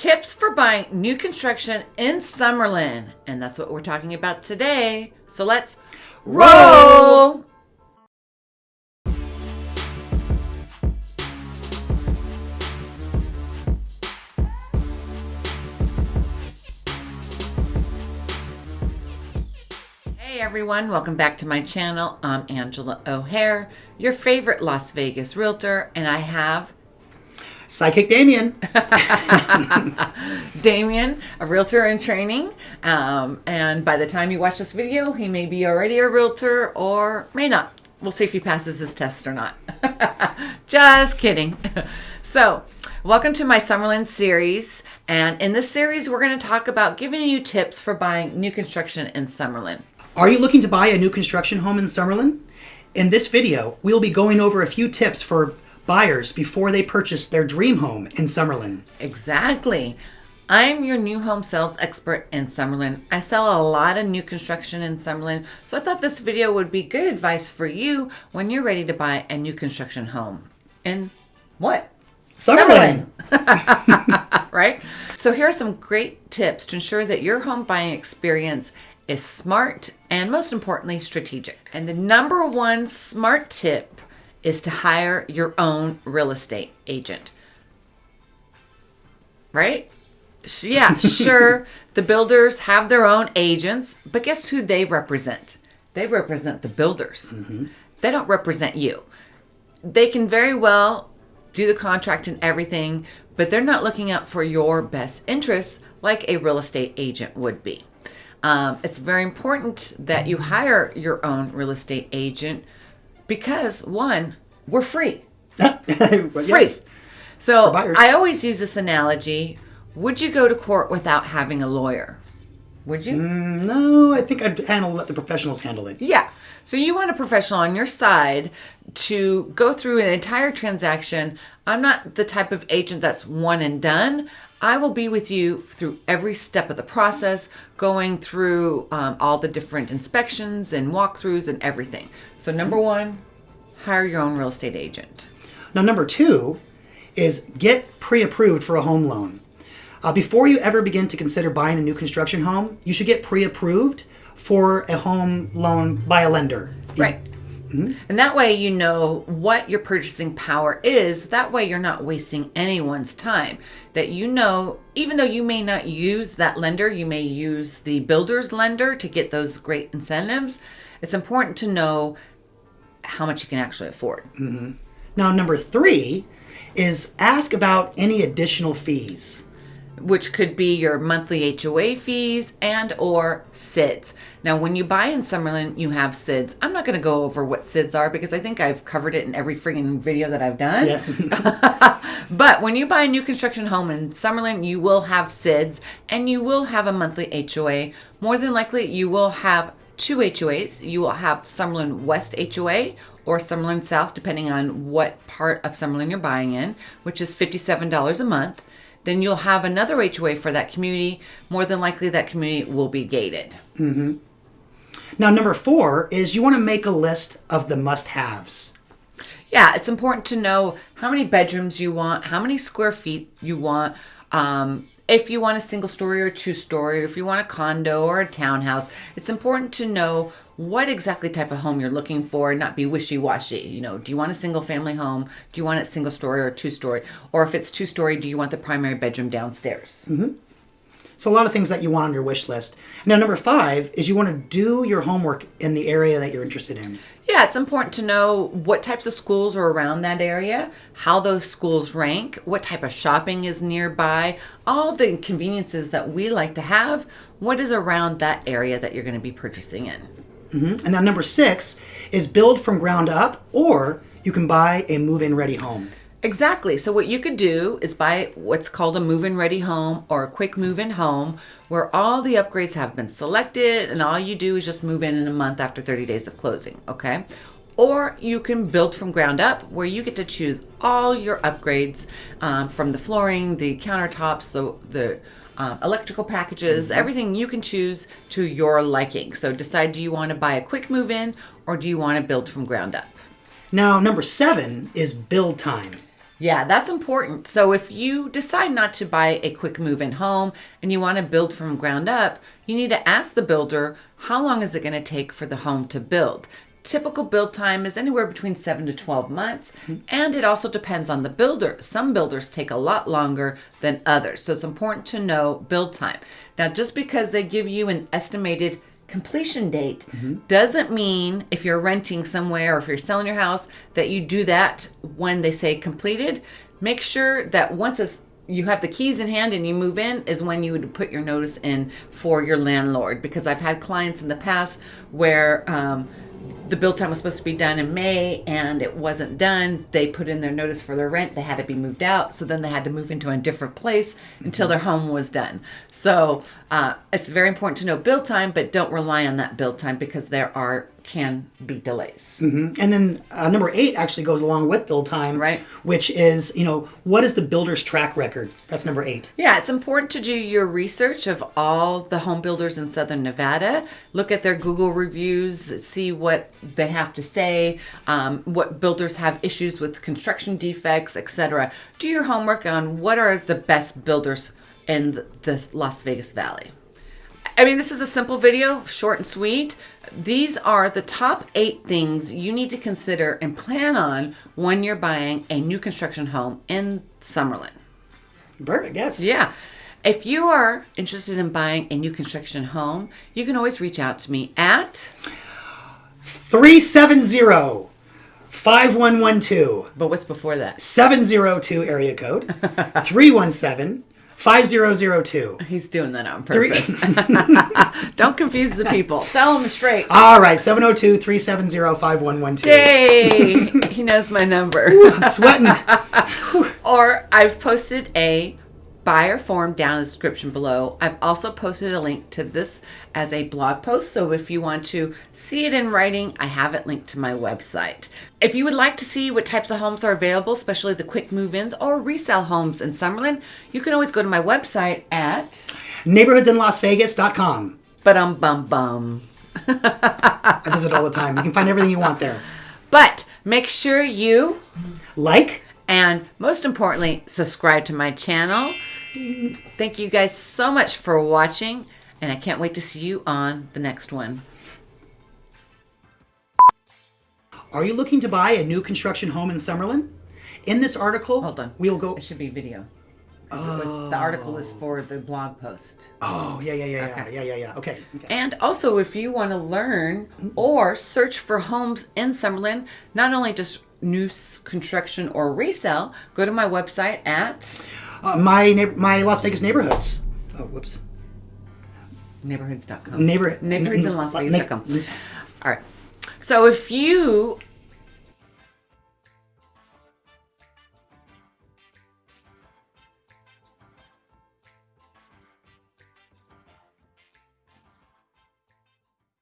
Tips for buying new construction in Summerlin. And that's what we're talking about today. So let's roll. Hey everyone, welcome back to my channel. I'm Angela O'Hare, your favorite Las Vegas realtor, and I have Psychic Damien. Damien, a realtor in training. Um, and by the time you watch this video, he may be already a realtor or may not. We'll see if he passes his test or not. Just kidding. so, welcome to my Summerlin series. And in this series, we're going to talk about giving you tips for buying new construction in Summerlin. Are you looking to buy a new construction home in Summerlin? In this video, we'll be going over a few tips for buyers before they purchase their dream home in Summerlin. Exactly. I'm your new home sales expert in Summerlin. I sell a lot of new construction in Summerlin, so I thought this video would be good advice for you when you're ready to buy a new construction home. In what? Summerlin. Summerlin. right? So here are some great tips to ensure that your home buying experience is smart and most importantly strategic. And the number one smart tip is to hire your own real estate agent. Right? Yeah, sure. the builders have their own agents, but guess who they represent? They represent the builders. Mm-hmm. They don't represent you. They can very well do the contract and everything, but they're not looking out for your best interests like a real estate agent would be. Um, it's very important that you hire your own real estate agent because one, we're free. free. Yes. So I always use this analogy. Would you go to court without having a lawyer? Would you? Mm, no, I think I'd handle let the professionals handle it. Yeah. So you want a professional on your side to go through an entire transaction. I'm not the type of agent that's one and done. I will be with you through every step of the process, going through um, all the different inspections and walkthroughs and everything. So, number one, hire your own real estate agent. Now, number two is get pre approved for a home loan. Uh, before you ever begin to consider buying a new construction home, you should get pre approved for a home loan by a lender. Right. Mm-hmm. And that way you know what your purchasing power is. That way you're not wasting anyone's time. That you know, even though you may not use that lender, you may use the builder's lender to get those great incentives. It's important to know how much you can actually afford. Mm-hmm. Now, number three is ask about any additional fees which could be your monthly HOA fees and or SIDS. Now, when you buy in Summerlin, you have SIDS. I'm not going to go over what SIDS are because I think I've covered it in every freaking video that I've done. Yes. but when you buy a new construction home in Summerlin, you will have SIDS and you will have a monthly HOA. More than likely, you will have two HOAs. You will have Summerlin West HOA or Summerlin South, depending on what part of Summerlin you're buying in, which is $57 a month then you'll have another HOA for that community. More than likely, that community will be gated. Mm-hmm. Now, number four is you want to make a list of the must haves. Yeah, it's important to know how many bedrooms you want, how many square feet you want. Um, if you want a single story or two story, if you want a condo or a townhouse, it's important to know what exactly type of home you're looking for and not be wishy-washy you know do you want a single family home? Do you want it single story or two story or if it's two story do you want the primary bedroom downstairs? Mm-hmm. so a lot of things that you want on your wish list. Now number five is you want to do your homework in the area that you're interested in. Yeah, it's important to know what types of schools are around that area, how those schools rank, what type of shopping is nearby, all the conveniences that we like to have, what is around that area that you're going to be purchasing in. Mm-hmm. And now number six is build from ground up, or you can buy a move-in ready home. Exactly. So what you could do is buy what's called a move-in ready home or a quick move-in home where all the upgrades have been selected and all you do is just move in in a month after 30 days of closing, okay? Or you can build from ground up where you get to choose all your upgrades um, from the flooring, the countertops, the, the um, electrical packages, mm-hmm. everything you can choose to your liking. So decide do you want to buy a quick move in or do you want to build from ground up? Now, number seven is build time. Yeah, that's important. So if you decide not to buy a quick move in home and you want to build from ground up, you need to ask the builder how long is it going to take for the home to build. Typical build time is anywhere between 7 to 12 months, and it also depends on the builder. Some builders take a lot longer than others. So it's important to know build time. Now, just because they give you an estimated completion date doesn't mean if you're renting somewhere or if you're selling your house that you do that when they say completed. Make sure that once it's you have the keys in hand and you move in is when you would put your notice in for your landlord because I've had clients in the past where um, the build time was supposed to be done in May and it wasn't done. They put in their notice for their rent. They had to be moved out. So then they had to move into a different place until their home was done. So uh, it's very important to know build time, but don't rely on that build time because there are can be delays. And then uh, number eight actually goes along with build time, Right. Which is, you know, what is the builder's track record? That's number eight. Yeah, it's important to do your research of all the home builders in Southern Nevada. Look at their Google reviews, see what they have to say, um, what builders have issues with construction defects, etc. Do your homework on what are the best builders in the Las Vegas Valley. I mean, this is a simple video, short and sweet. These are the top eight things you need to consider and plan on when you're buying a new construction home in Summerlin. Perfect. Yes. Yeah. If you are interested in buying a new construction home, you can always reach out to me at, 370 5112 but what's before that? 702 area code 317 5002. He's doing that on purpose. Don't confuse the people. Tell them straight. All right, 702 370 5112. Yay! he knows my number. I'm sweating. Or I've posted a buyer form down in the description below. I've also posted a link to this as a blog post. So if you want to see it in writing, I have it linked to my website. If you would like to see what types of homes are available, especially the quick move ins or resale homes in Summerlin, you can always go to my website at Neighborhoodsinlasvegas.com. but um bum bum. I visit all the time. You can find everything you want there. But make sure you Like, And most importantly, subscribe to my channel. Thank you guys so much for watching, and I can't wait to see you on the next one. are you looking to buy a new construction home in Summerlin? In this article, Hold on. we will go. It should be video. It was- the article is for the blog post. Oh, yeah, yeah, yeah, yeah, yeah, yeah, yeah. Okay. okay. And also, if you want to learn or search for homes in Summerlin, not only just new construction or resale, go to my website at Uh, my neigh- my Las Vegas neighborhoods. Oh, whoops. neighborhoods.com. Neighbor neighborhoods in Las Vegas.com. All right. So if you